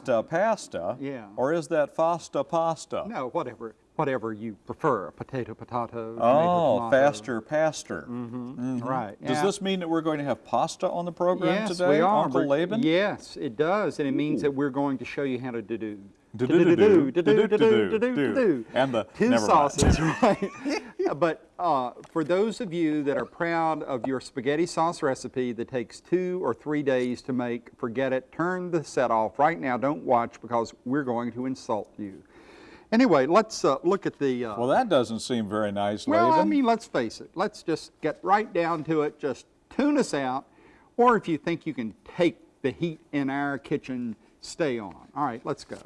than it's been before. They prom- Fasta pasta? Yeah. Or is that fasta pasta? No, whatever, whatever you prefer, potato, potato, Oh, tomato. faster, pastor. Mm-hmm. Right. Does Yeah. this mean that we're going to have pasta on the program Yes, today, we are. Uncle Laban? Yes, it does, and it means that we're going to show you how to do. Do-do-do-do, Do-do-do-do, do-do-do-do, do-do-do-do. and the- two sauces, right? Yeah, but uh, for those of you that are proud of your spaghetti sauce recipe that takes two or three days to make, forget it. Turn the set off right now. Don't watch because we're going to insult you. Anyway, let's uh, look at the. Uh, Well, that doesn't seem very nice, well, I mean, let's face it. Let's just get right down to it. Just tune us out. Or if you think you can take the heat in our kitchen, stay on. All right, let's go.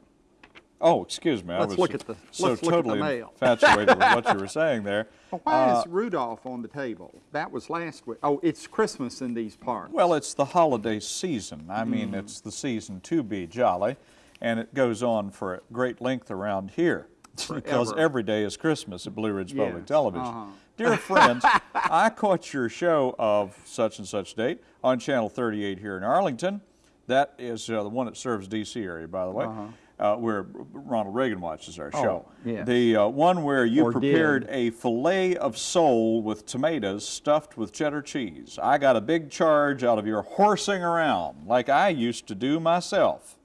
Oh, excuse me. I Let's was look at the- so let's look at the totally mail. infatuated with what you were saying there. Well, why Uh, is Rudolph on the table? That was last week. Oh, it's Christmas in these parts. Well, it's the holiday season. I mean, Mm. it's the season to be jolly, and it goes on for a great length around here. because every day is Christmas at Blue Ridge Public Television. uh-huh. Dear friends, I caught your show of such and such date on Channel 38 here in Arlington. That is uh, the one that serves D.C. area, by the way, uh where Ronald Reagan watches our show. Uh-huh. Oh, yes. The uh, one where you Or did. prepared a fillet of sole with tomatoes stuffed with cheddar cheese. I got a big charge out of your horsing around like I used to do myself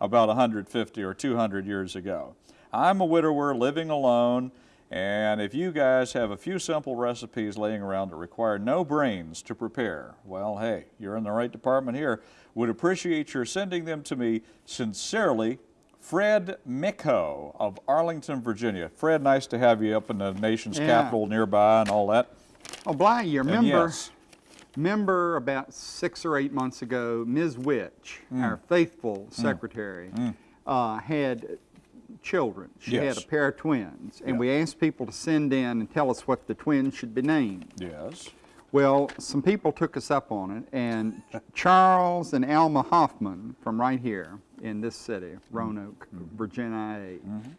about 150 or 200 years ago. I'm a widower living alone, and if you guys have a few simple recipes laying around that require no brains to prepare, well, hey, you're in the right department here. Would appreciate your sending them to me sincerely. Fred Micko of Arlington, Virginia. Fred, nice to have you up in the nation's Yeah. capital nearby and all that. Oh, Bly, you remember, yes, remember about six or eight months ago, Ms. Witch, Mm. our faithful secretary, uh, had children. She Yes. had a pair of twins, and Yeah. we asked people to send in and tell us what the twins should be named. yes. Well, some people took us up on it, and Charles and Alma Hoffman from right here in this city, Roanoke, Mm-hmm. Virginia, A,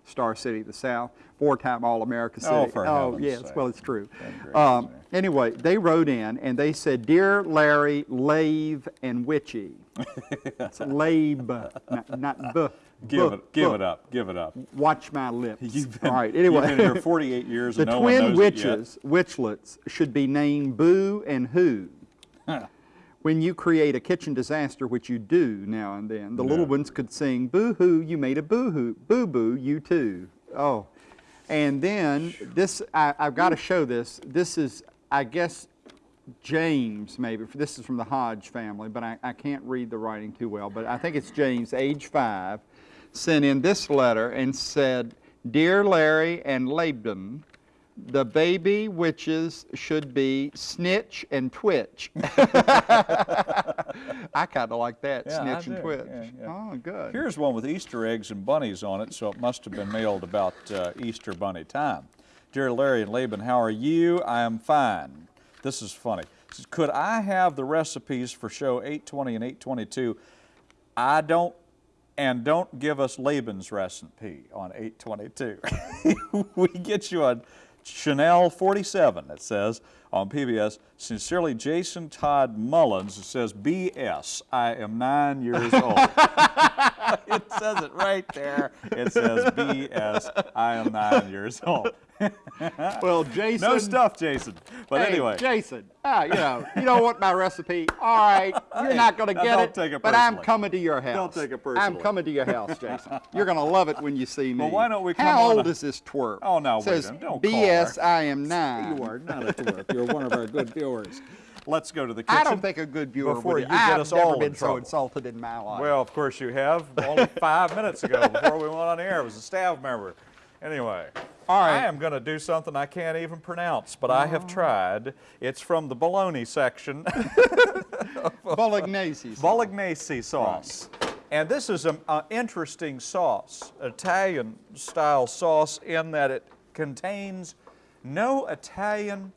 Star City of the South, four-time All-America City. Oh, for heaven's yes, sake. well, it's true. Um, anyway, they wrote in and they said, "Dear Larry, Lave, and Witchy." it's Labe, not, not b. Give it, give it up, give it up. Watch my lips. You've been, All right. Anyway, you've been here 48 years the no twin witches, witchlets, should be named Boo and Who. When you create a kitchen disaster, which you do now and then, the little ones could sing Boo Hoo, you made a boo hoo, boo boo, you too. Oh. And then this, I, I've got to show this. This is, I guess, James, maybe. This is from the Hodge family, but I, I can't read the writing too well. But I think it's James, age five, sent in this letter and said, Dear Larry and Laban, the baby witches should be Snitch and Twitch. I kind of like that, Yeah, I Snitch and do. Twitch. Yeah, yeah. Oh, good. Here's one with Easter eggs and bunnies on it, so it must have been mailed about uh, Easter bunny time. Dear Larry and Laban, how are you? I am fine. This is funny. Says, Could I have the recipes for show 820 and 822? I don't, and don't give us Laban's recipe on 822. we get you on Chanel 47, it says on PBS. Sincerely, Jason Todd Mullins. It says, BS, I am nine years old. it says it right there. It says, BS, I am nine years old. Well, Jason. no stuff, Jason. But hey, anyway. Jason, ah, you know, you don't want my recipe. All right, you're Hey, not going to get don't it. take it but I'm coming to your house. Don't take it personally. I'm coming to your house, Jason. You're going to love it when you see me. Well, why don't we come How on old a- is this twerp? Oh, no, It wait a says, minute. Don't call BS, her. I am nine. You are not a twerp. You're one of our good viewers. Let's go to the kitchen. I don't think a good viewer before would. you get I've us never all in been so trouble. insulted in my life. Well, of course you have. Only five minutes ago, before we went on air, it was a staff member. Anyway, All right. I am going to do something I can't even pronounce, but I have oh. tried. It's from the bologna section, Bolognese. sauce. bolognese sauce. And this is an uh, interesting sauce, Italian-style sauce, in that it contains no Italian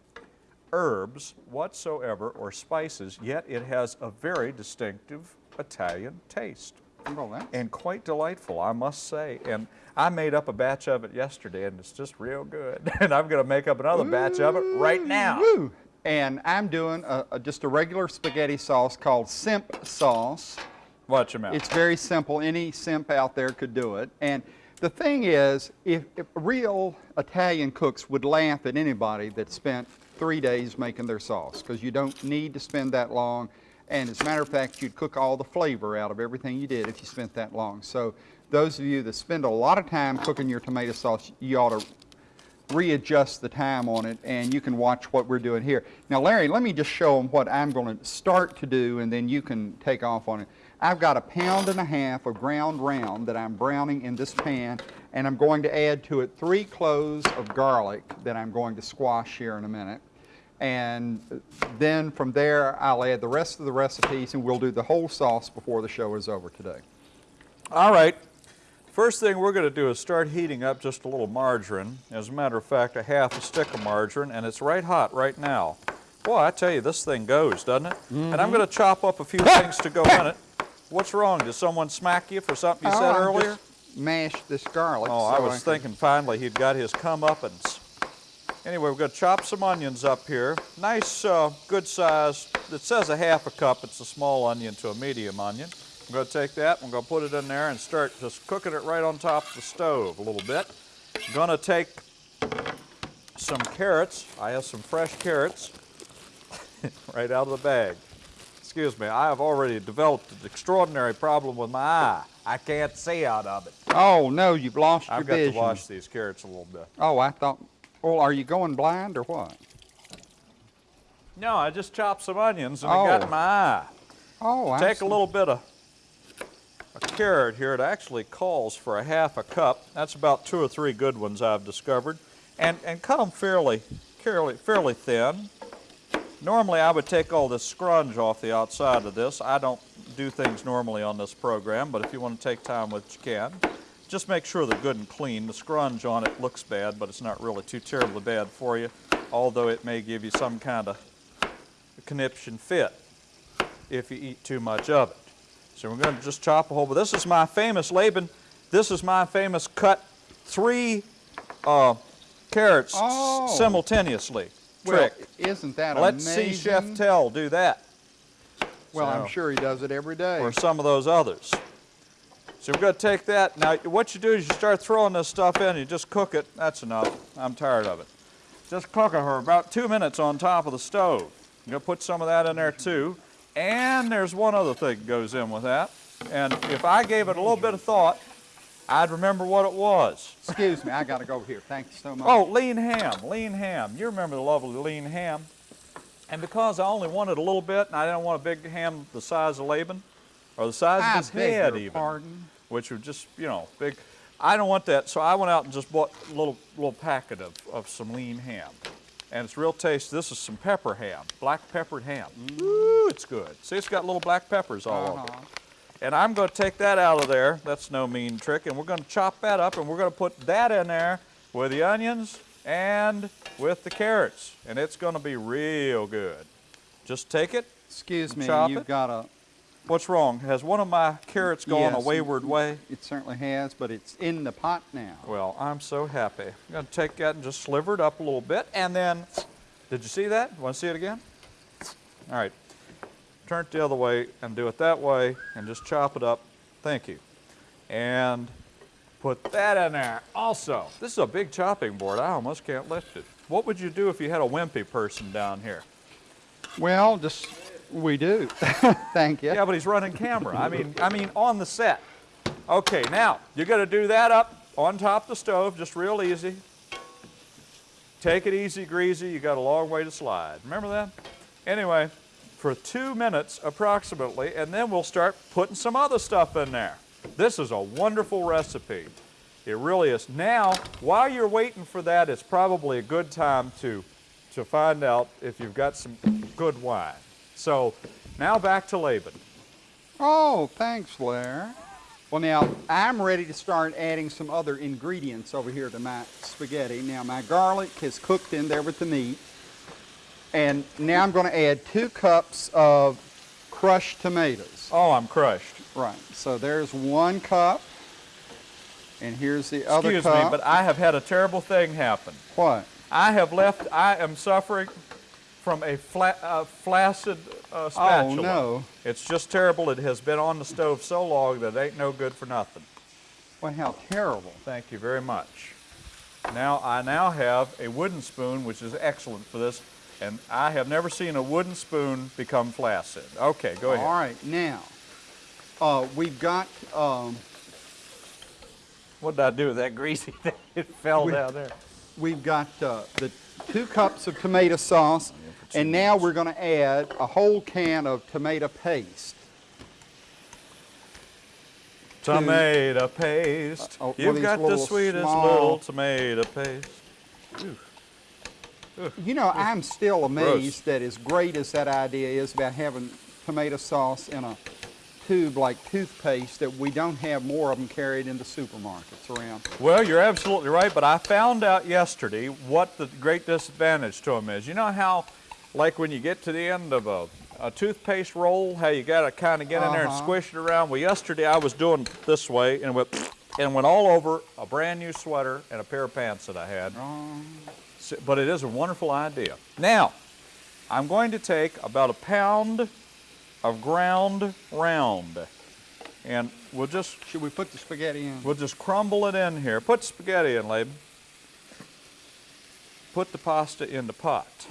herbs whatsoever or spices, yet it has a very distinctive Italian taste. Well, and quite delightful, I must say. And I made up a batch of it yesterday, and it's just real good. And I'm going to make up another batch of it right now. Woo! And I'm doing a, a- just a regular spaghetti sauce called Simp sauce. Watch him out. It's very simple. Any simp out there could do it. And the thing is, if, if real Italian cooks would laugh at anybody that spent three days making their sauce, because you don't need to spend that long. And as a matter of fact, you'd cook all the flavor out of everything you did if you spent that long. So those of you that spend a lot of time cooking your tomato sauce, you ought to readjust the time on it and you can watch what we're doing here. Now Larry, let me just show them what I'm going to start to do and then you can take off on it. I've got a pound and a half of ground round that I'm browning in this pan and I'm going to add to it three cloves of garlic that I'm going to squash here in a minute. And then from there I'll add the rest of the recipes and we'll do the whole sauce before the show is over today. All right. First thing we're going to do is start heating up just a little margarine. As a matter of fact, a half a stick of margarine, and it's right hot right now. Boy, I tell you, this thing goes, doesn't it? And I'm mm-hmm. going to chop up a few things to go in it. What's wrong? Did someone smack you for something you oh, said Oh, I'm earlier? just Mash this garlic. Oh, I was can- thinking finally he'd got his comeuppance. Anyway, we're going to chop some onions up here. Nice, uh, good size. It says a half a cup. It's a small onion to a medium onion. I'm going to take that. I'm going to put it in there and start just cooking it right on top of the stove a little bit. I'm going to take some carrots. I have some fresh carrots right out of the bag. Excuse me, I have already developed an extraordinary problem with my eye. I can't see out of it. Oh, no, you've lost your vision. I've got to wash these carrots a little bit. Oh, I thought, well, are you going blind or what? No, I just chopped some onions and it got Oh. in my eye. Oh, I Take see. a little bit of a carrot here. It actually calls for a half a cup. That's about two or three good ones I've discovered. And, and cut them fairly, fairly, fairly thin. Normally I would take all this scrunge off the outside of this. I don't do things normally on this program, but if you want to take time with it, you can. Just make sure they're good and clean. The scrunge on it looks bad, but it's not really too terribly bad for you, although it may give you some kind of conniption fit if you eat too much of it. So we're going to just chop a whole, but this is my famous Laban, this is my famous cut three uh, carrots Oh. simultaneously Well, trick. isn't that Let's amazing? see Chef Tell do that, Well, So- I'm sure he does it every day. or some of those others. So we're going to take that. Now, what you do is you start throwing this stuff in, you just cook it. That's enough. I'm tired of it. Just cook it for about two minutes on top of the stove. You're going to put some of that in there too. And there's one other thing that goes in with that. And if I gave it a little bit of thought, I'd remember what it was. Excuse me, I got to go over here. Thank you so much. Oh, lean ham, lean ham. You remember the lovely lean ham. And because I only wanted a little bit, and I didn't want a big ham the size of Laban, or the size I of his head even, pardon. Which were just, you know, big. I don't want that, so I went out and just bought a little, little packet of, of some lean ham. And it's real tasty. This is some pepper ham, black peppered ham. Ooh, it's good. See, it's got little black peppers all over it. Uh-huh. And I'm going to take that out of there. That's no mean trick. And we're going to chop that up and we're going to put that in there with the onions and with the carrots. And it's going to be real good. Just take it. Excuse me, Chop you've it. got a, What's wrong? Has one of my carrots gone a wayward way? it certainly has, but it's in the pot now. Well, I'm so happy. I'm going to take that and just sliver it up a little bit. And then, did you see that? Want to see it again? All right. Turn it the other way and do it that way and just chop it up. Thank you. And put that in there also. This is a big chopping board. I almost can't lift it. What would you do if you had a wimpy person down here? Well, just, we do. Thank you. Yeah, but he's running camera. I mean, I mean on the set. Okay, now you're going to do that up on top of the stove, just real easy. Take it easy, greasy. You got a long way to slide. Remember that? Anyway, for two minutes approximately, and then we'll start putting some other stuff in there. This is a wonderful recipe. It really is. Now, while you're waiting for that, it's probably a good time to, to find out if you've got some good wine. So now back to Laban. Oh, thanks, Blair. Well, now, I'm ready to start adding some other ingredients over here to my spaghetti. Now, my garlic is cooked in there with the meat. And now I'm going to add two cups of crushed tomatoes. Oh, I'm crushed. Right, so there's one cup. And here's the other Excuse cup. me, but I have had a terrible thing happen. What? I have left, I am suffering from a fla- uh, flaccid uh, spatula. no. It's just terrible. It has been on the stove so long that it ain't no good for nothing. Well, how terrible. Thank you very much. Now, I now have a wooden spoon, which is excellent for this, and I have never seen a wooden spoon become flaccid. Okay, go ahead. All right, now, uh, we've got, um, What did I do with that greasy thing? It fell We- down there. we've got uh, the two cups of tomato sauce, and now we're going to add a whole can of tomato paste. Tomato paste. Uh, oh, You've got the sweetest small- little tomato paste. You know, I'm still amazed that as great as that idea is about having tomato sauce in a tube like toothpaste, that we don't have more of them carried in the supermarkets around. Well, you're absolutely right, but I found out yesterday what the great disadvantage to them is. You know how, like when you get to the end of a, a toothpaste roll, how you got to kind of get in there and Uh-huh. squish it around? Well, yesterday I was doing this way and went, and went all over a brand new sweater and a pair of pants that I had. So- But it is a wonderful idea. Now, I'm going to take about a pound of ground round, and we'll just Should we put the spaghetti in? We'll just crumble it in here. Put spaghetti in, Laban. Put the pasta in the pot.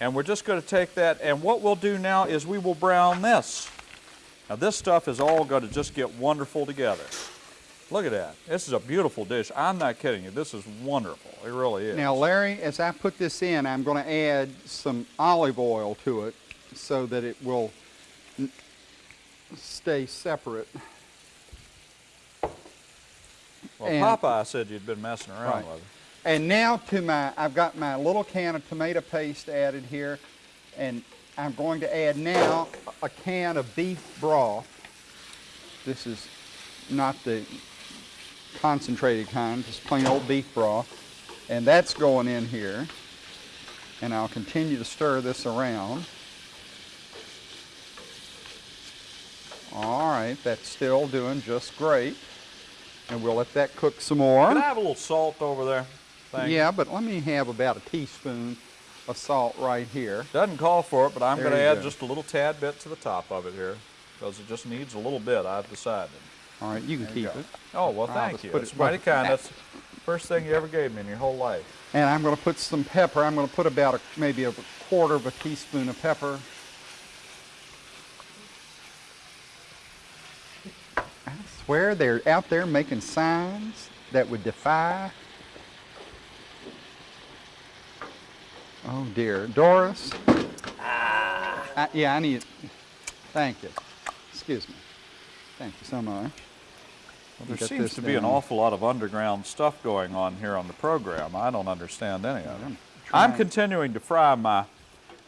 And we're just going to take that, and what we'll do now is we will brown this. Now this stuff is all going to just get wonderful together. Look at that. This is a beautiful dish. I'm not kidding you. This is wonderful. It really is. Now, Larry, as I put this in, I'm going to add some olive oil to it so that it will stay separate. well, and- Popeye said you'd been messing around Right. with it. And now to my, I've got my little can of tomato paste added here, and I'm going to add now a can of beef broth. This is not the concentrated kind, just plain old beef broth. And that's going in here. And I'll continue to stir this around. All right, that's still doing just great. And we'll let that cook some more. Can I have a little salt over there? You. Yeah, but let me have about a teaspoon of salt right here. Doesn't call for it, but I'm going to add go. just a little tad bit to the top of it here because it just needs a little bit, I've decided. All right, you can There keep go. it. Oh, well, thank you. put It's it- mighty kind. That's the first thing you ever gave me in your whole life. And I'm going to put some pepper. I'm going to put about a, maybe a quarter of a teaspoon of pepper. I swear they're out there making signs that would defy. Oh dear, Doris. I, yeah, I need. Thank you. Excuse me. Thank you so much. Well, there seems to be an awful lot of underground stuff going on here on the program. I don't understand any of it. I'm I'm continuing to fry my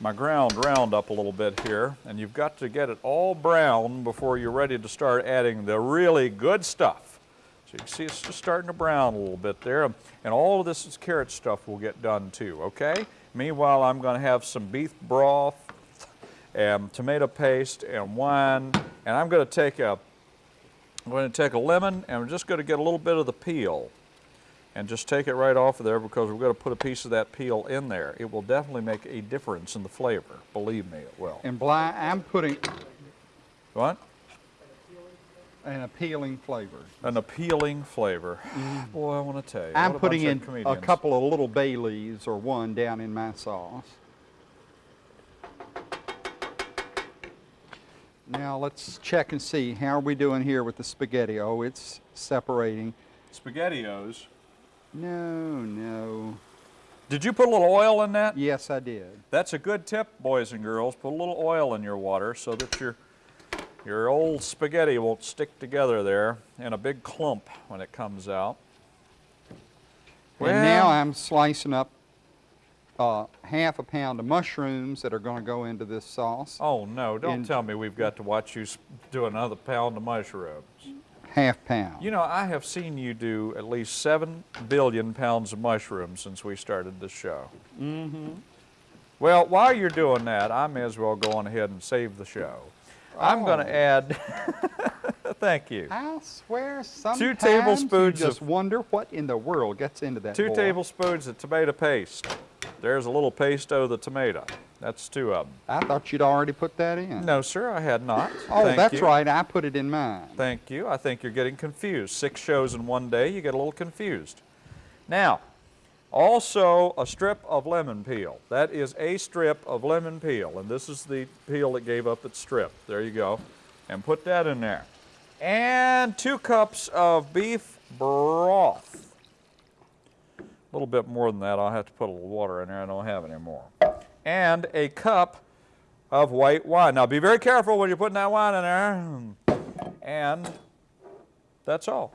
my ground round up a little bit here, and you've got to get it all brown before you're ready to start adding the really good stuff. So you can see it's just starting to brown a little bit there, and all of this is carrot stuff will get done too, okay? Meanwhile, I'm going to have some beef broth and tomato paste and wine, and I'm going to take a I'm going to take a lemon and we're just going to get a little bit of the peel and just take it right off of there because we're going to put a piece of that peel in there. It will definitely make a difference in the flavor. Believe me, it will. And Bly, I'm putting What? An appealing flavor. An appealing flavor. Boy, I want to tell you. Mm. I'm putting in of a couple of little bay leaves or one down in my sauce. Now let's check and see how are we doing here with the spaghetti. Oh, it's separating. SpaghettiOs. No, no. Did you put a little oil in that? Yes, I did. That's a good tip, boys and girls. Put a little oil in your water so that your your old spaghetti won't stick together there in a big clump when it comes out. and now I'm slicing up uh, half a pound of mushrooms that are going to go into this sauce. Oh no! Don't tell me we've got to watch you do another pound of mushrooms. Half pound. You know, I have seen you do at least seven billion pounds of mushrooms since we started this show. Mm-hmm. Well, while you're doing that, I may as well go on ahead and save the show. I'm going Oh. to add. Thank you. I swear sometimes two tablespoons just of- wonder what in the world gets into that Two boy. tablespoons of tomato paste. There's a little paste of the tomato. That's two of them. I thought you'd already put that in. No, sir, I had not. Oh, Thank that's you. right, I put it in mine. Thank you. I think you're getting confused. Six shows in one day, you get a little confused. Now, also a strip of lemon peel. That is a strip of lemon peel, and this is the peel that gave up its strip. There you go. And put that in there. And two cups of beef broth. A little bit more than that. I'll have to put a little water in there. I don't have any more. And a cup of white wine. Now, be very careful when you're putting that wine in there. And that's all.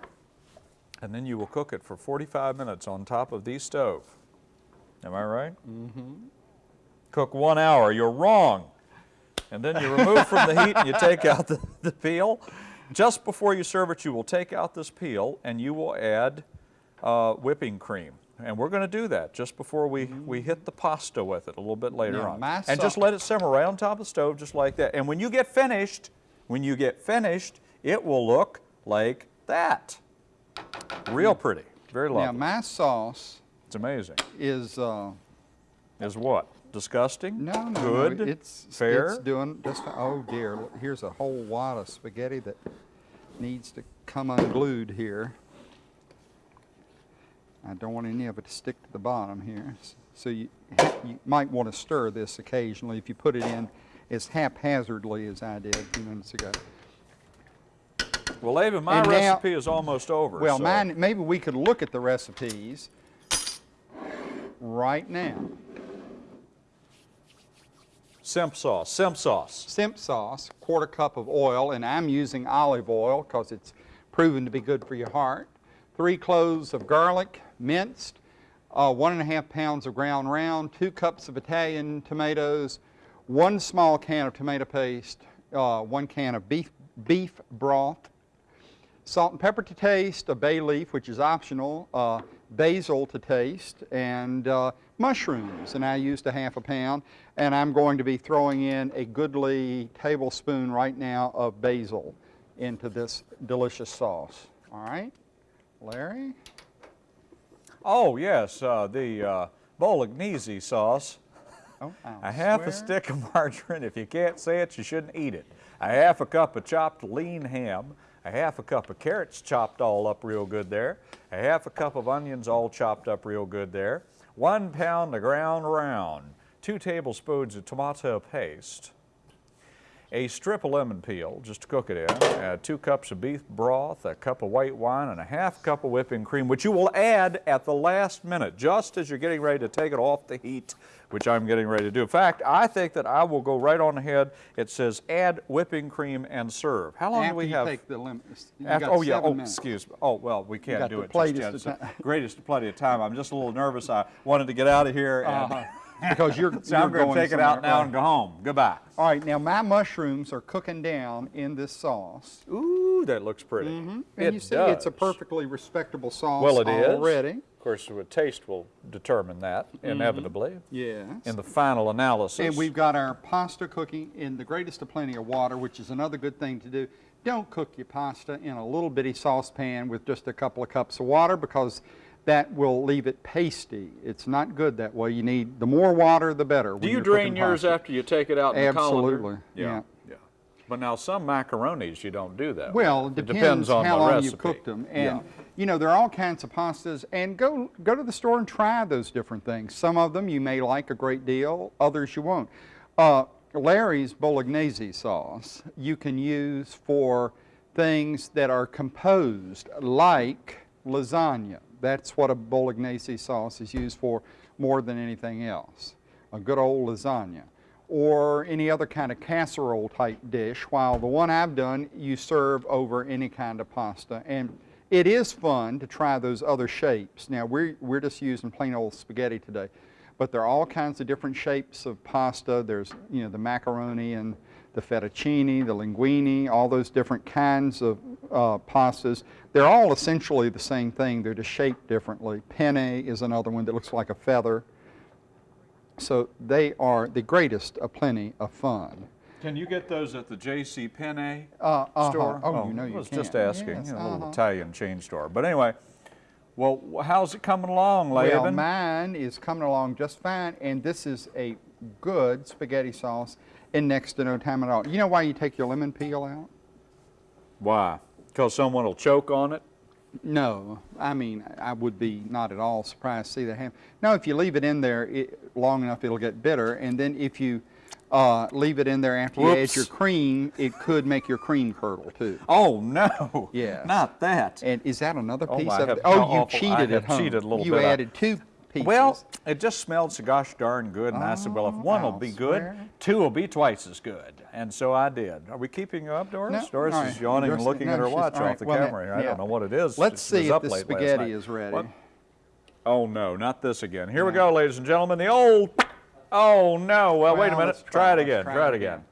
And then you will cook it for 45 minutes on top of the stove. Am I right? Mm-hmm. Cook one hour. You're wrong. And then you remove from the heat and you take out the, the peel. Just before you serve it, you will take out this peel and you will add uh, whipping cream. And we're going to do that just before we, we hit the pasta with it a little bit later Now, on. And just let it simmer right on top of the stove just like that. And when you get finished, when you get finished, it will look like that. Real pretty. Very lovely. Now, lovely. my sauce It's amazing. is, uh, Is what? Disgusting? no, no, no, Good? it's, Fair? it's doing just, oh dear, here's a whole wad of spaghetti that needs to come unglued here. I don't want any of it to stick to the bottom here. So you, you might want to stir this occasionally if you put it in as haphazardly as I did a few minutes ago. Well, Laban, my And now- recipe is almost over. Well, so- mine, maybe we could look at the recipes right now. Simp sauce. Simp sauce. Simp sauce, quarter cup of oil, and I'm using olive oil because it's proven to be good for your heart. Three cloves of garlic, minced, uh, one and a half pounds of ground round, two cups of Italian tomatoes, one small can of tomato paste, uh, one can of beef, beef broth, salt and pepper to taste, a bay leaf, which is optional, uh, basil to taste, and uh, mushrooms. And I used a half a pound. And I'm going to be throwing in a goodly tablespoon right now of basil into this delicious sauce. All right, Larry? Oh, yes, uh, the uh, bolognese sauce. Oh, A half a stick of margarine. If you can't say it, you shouldn't eat it. A half a cup of chopped lean ham. A half a cup of carrots chopped all up real good there. A half a cup of onions all chopped up real good there. One pound of ground round. Two tablespoons of tomato paste. A strip of lemon peel, just to cook it in, uh, two cups of beef broth, a cup of white wine, and a half cup of whipping cream, which you will add at the last minute, just as you're getting ready to take it off the heat, which I'm getting ready to do. In fact, I think that I will go right on ahead. It says add whipping cream and serve. How long After do we have? take the lemon, After- oh yeah. Oh, minutes. excuse me. Oh well, we can't do the it just yet. of It's the greatest plenty of time. I'm just a little nervous. I wanted to get out of here, and Because you're, so you're I'm going to take it out now right. and go home. Goodbye. All right, now my mushrooms are cooking down in this sauce. Ooh, that looks pretty. Mm-hmm. And It you see, it's a perfectly respectable sauce Well, it is. already. Of course, the taste will determine that mm-hmm. inevitably Yes. in the final analysis. And we've got our pasta cooking in the greatest of plenty of water, which is another good thing to do. Don't cook your pasta in a little bitty saucepan with just a couple of cups of water because that will leave it pasty. It's not good that way. You need, the more water, the better. Do you drain yours pasta. after you take it out in the colander? Absolutely, yeah. yeah. But now some macaronis you don't do that. Well, it depends, on how the long recipe. you've cooked them. And, yeah. you know, there are all kinds of pastas. And go, go to the store and try those different things. Some of them you may like a great deal, others you won't. Uh, Larry's Bolognese sauce you can use for things that are composed like lasagna. That's what a Bolognese sauce is used for more than anything else. A good old lasagna or any other kind of casserole type dish, while the one I've done you serve over any kind of pasta. And it is fun to try those other shapes. Now we're, we're just using plain old spaghetti today, but there are all kinds of different shapes of pasta. There's, you know, the macaroni and the fettuccine, the linguine, all those different kinds of uh, pastas. They're all essentially the same thing. They're just shaped differently. Penne is another one that looks like a feather. So they are the greatest of plenty of fun. Can you get those at the J.C. Penney Uh, uh-huh. store? Oh, you know you I was can. just asking. Yes, you know, a little uh-huh. Italian chain store. But anyway, well, how's it coming along, Well, mine is coming along just fine, and this is a good spaghetti sauce in next to no time at all. You know why you take your lemon peel out? Why? Because someone will choke on it? No, I mean, I would be not at all surprised to see that happen. No, if you leave it in there it, long enough, it'll get bitter. And then if you uh, leave it in there after you add your cream, it could make your cream curdle too. Oh, no. Yes. Not that. And is that another Oh, piece I of have- it? Oh, you. I cheated have at home. cheated a little you bit. I- added two pieces. Well, it just smelled so gosh darn good, and I said, well, if oh, one will I'll be good, two will be twice as good. And so I did. Are we keeping you up, Doris? No, Doris all is right. yawning and looking no, at her watch off right, the well, camera. here. I don't know what it is. Let's was see if up the late spaghetti is ready. What? Oh, no, not this again. Here we go, ladies and gentlemen. The old, oh, no. Well, wait a minute. Try, it again. Try, try it again.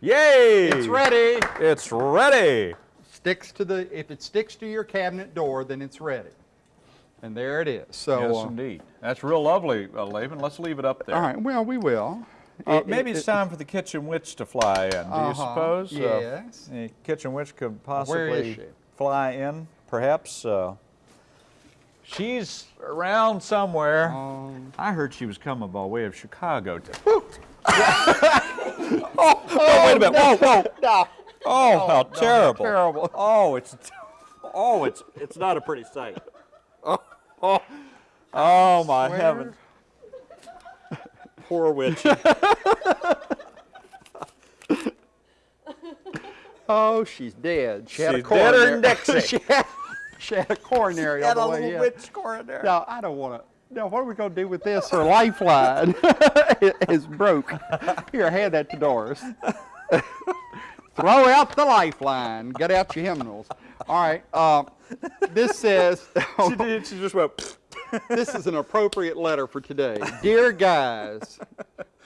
Yay! It's ready. It's ready. Sticks to the. If it sticks to your cabinet door, then it's ready. And there it is. So. Yes, uh, indeed. That's real lovely, uh, Laban. Let's leave it up there. all right. Well, we will. Uh, It- maybe it- it's it- time for the kitchen witch to fly in. Do you Uh-huh, suppose? Uh, yes. the kitchen witch could possibly fly in, perhaps. Uh, she's around somewhere. Um, I heard she was coming by way of Chicago. To, oh, oh, wait a minute! Whoa, whoa! no, Oh, how terrible! terrible. Oh, it's oh, it's it's not a pretty sight. Oh, oh, my heavens! Poor witch. Oh, she's dead. She had a She's deader coronary. Dixie. she, had, she had a coronary all Had the a way little in. witch coronary. No, I don't want to. Now, what are we going to do with this? Her lifeline is broke. Here, hand that to Doris. Throw out the lifeline. Get out your hymnals. All right. Uh, this says. She did. She just went. this is an appropriate letter for today. Dear guys,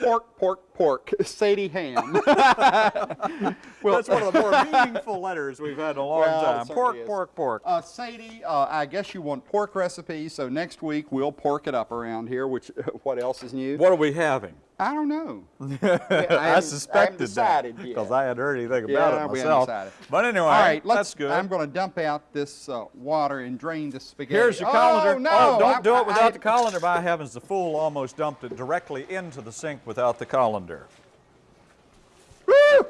pork, pork, pork, Sadie Ham. well, That's one of the more meaningful letters we've had in a long Well, time. Pork, is. pork, pork. Uh, Sadie, uh, I guess you want pork recipes, so next week we'll pork it up around here. Which, what else is new? What are we having? I don't know. I, haven't- suspected decided that because I hadn't heard anything Yeah, about it myself. But anyway, All right, let's. that's good. I'm going to dump out this uh, water and drain the spaghetti. Here's your Oh, colander. no, oh, don't I- do it without I- the colander. By heavens, the fool almost dumped it directly into the sink without the colander. Woo!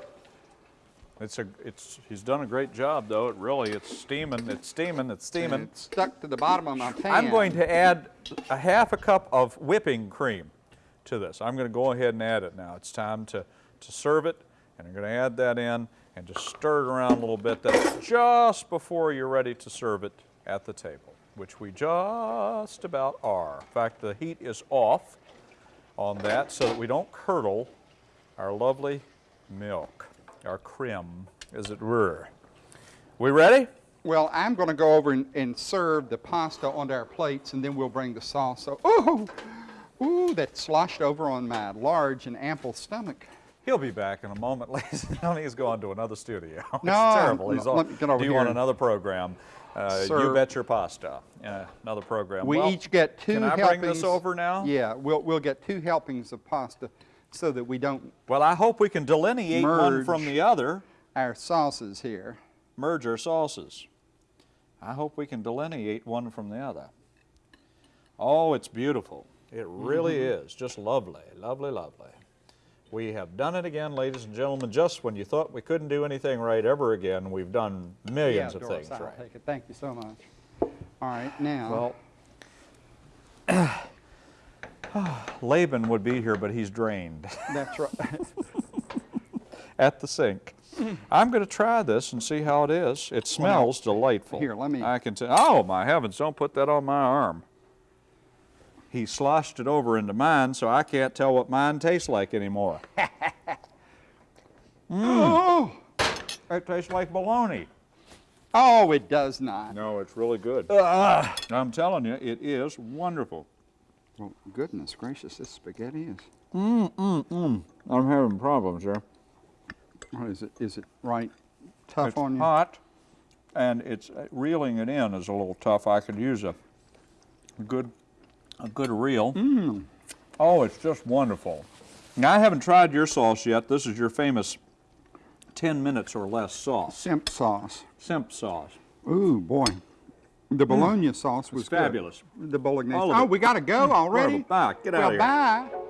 It's a, it's, he's done a great job though. It really, it's steaming, it's steaming, it's steaming. It's stuck to the bottom of my pan. I'm going to add a half a cup of whipping cream to this. I'm going to go ahead and add it now. It's time to, to serve it, and I'm going to add that in and just stir it around a little bit. That's just before you're ready to serve it at the table, which we just about are. In fact, the heat is off on that so that we don't curdle our lovely milk, our creme, as it were. We ready? Well, I'm going to go over and, and serve the pasta onto our plates, and then we'll bring the sauce. So, ooh, ooh, that sloshed over on my large and ample stomach. He'll be back in a moment, ladies and gentlemen. He's going to another studio. it's No, terrible. He's on, let me get over due on here. another program. Uh, you bet your pasta. Uh, another program. We Well, each get two Can I helpings. bring this over now? Yeah, we'll, we'll get two helpings of pasta so that we don't Well, I hope we can delineate one from the other. our sauces here. Merge our sauces. I hope we can delineate one from the other. Oh, it's beautiful. It really Mm-hmm. is. Just lovely, lovely, lovely. We have done it again, ladies and gentlemen. Just when you thought we couldn't do anything right ever again, we've done millions yeah, of Doris, things I'll right. take it. Thank you so much. All right, now. Well, Laban would be here, but he's drained that's right. at the sink. I'm going to try this and see how it is. It smells delightful. here, let me- I can tell. Oh my heavens! Don't put that on my arm. He sloshed it over into mine, so I can't tell what mine tastes like anymore. oh, It tastes like bologna. oh, it does not. No, it's really good. I'm telling you, it is wonderful. Well, goodness gracious, this spaghetti is. I'm having problems here. What is it? Is it right tough It's on you? hot, and it's uh, reeling it in is a little tough. I could use a good, a good reel. Mm. Oh, it's just wonderful. Now I haven't tried your sauce yet. This is your famous 10 minutes or less sauce, Simp sauce. simp sauce. Ooh, boy. The bologna sauce was good. fabulous. The bolognese. Oh, we got to go already? Bye. Get out well, of here. bye.